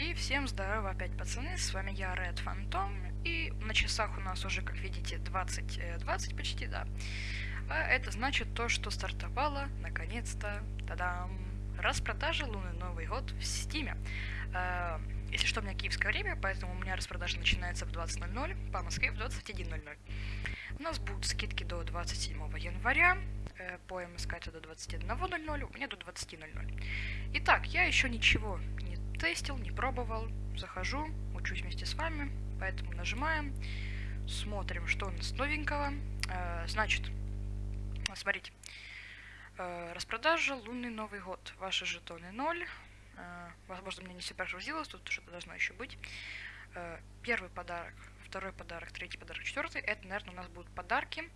И всем здорово опять, пацаны, с вами я, Red Phantom, и на часах у нас уже, как видите, 20, 20 э, почти, да. А это значит то, что стартовала, наконец-то, тадам, распродажа Луны Новый год в Стиме. А, если что, у меня киевское время, поэтому у меня распродажа начинается в 20.00, по Москве в 21.00. У нас будут скидки до 27 января, э, по МСК это до 21.00, у меня до 20.00. Итак, я еще ничего тестил, не пробовал. Захожу, учусь вместе с вами, поэтому нажимаем, смотрим, что у нас новенького. Э, значит, смотрите, э, распродажа Лунный Новый год. Ваши жетоны 0. Э, возможно, мне не все прогрузилось, тут что-то должно еще быть. Первый подарок, второй подарок, третий подарок, четвертый. Это, наверное, у нас будут подарки,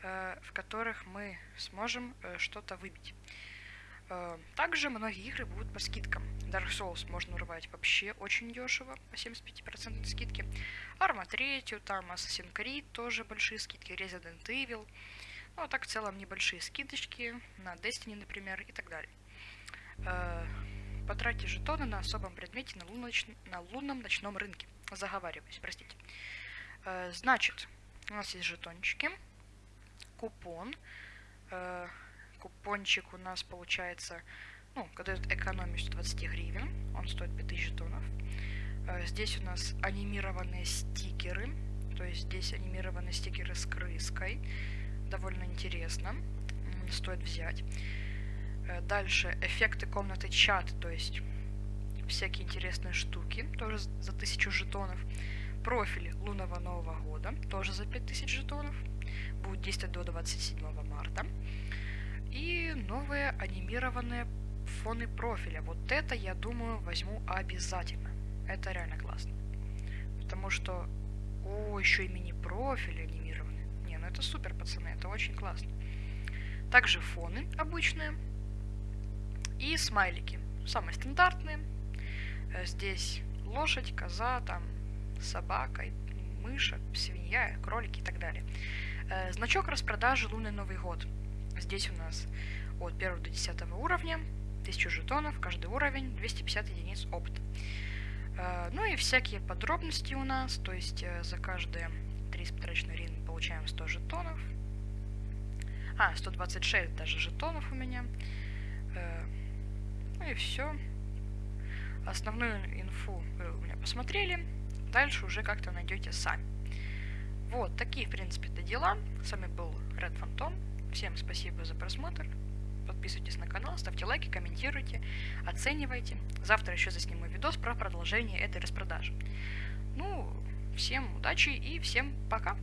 в которых мы сможем что-то выбить. Э, также многие игры будут по скидкам. Dark Souls можно урвать вообще очень дешево, по 75% скидки. Arma 3, там Assassin's Creed тоже большие скидки, Resident Evil. Ну, а так в целом небольшие скидочки на Destiny, например, и так далее. Э, потратьте жетоны на особом предмете на, луноч... на лунном ночном рынке. Заговариваюсь, простите. Э, значит, у нас есть жетончики, купон, купончик у нас получается, ну, когда дает экономию 120 гривен, он стоит 5000 жетонов. Э, здесь у нас анимированные стикеры, то есть здесь анимированные стикеры с крыской, довольно интересно, стоит взять. Э, дальше эффекты комнаты чат, то есть всякие интересные штуки, тоже за 1000 жетонов. Профиль лунного Нового года, тоже за 5000 жетонов, будет действовать до 27 марта. И новые анимированные фоны профиля. Вот это, я думаю, возьму обязательно. Это реально классно. Потому что... О, еще и мини-профили анимированы. Не, ну это супер, пацаны, это очень классно. Также фоны обычные. И смайлики. Самые стандартные. Э, здесь лошадь, коза, там собака, мыша, свинья, кролики и так далее. Э, значок распродажи «Лунный Новый год». Здесь у нас от 1 до 10 уровня 1000 жетонов, каждый уровень, 250 единиц опыта. Э, ну и всякие подробности у нас, то есть э, за каждые 3 потраченные рин получаем 100 жетонов. А, 126 даже жетонов у меня. Э, ну и все. Основную инфу вы у меня посмотрели. Дальше уже как-то найдете сами. Вот, такие, в принципе-то дела. С вами был Red Phantom. Всем спасибо за просмотр. Подписывайтесь на канал, ставьте лайки, комментируйте, оценивайте. Завтра еще засниму видос про продолжение этой распродажи. Ну, всем удачи и всем пока.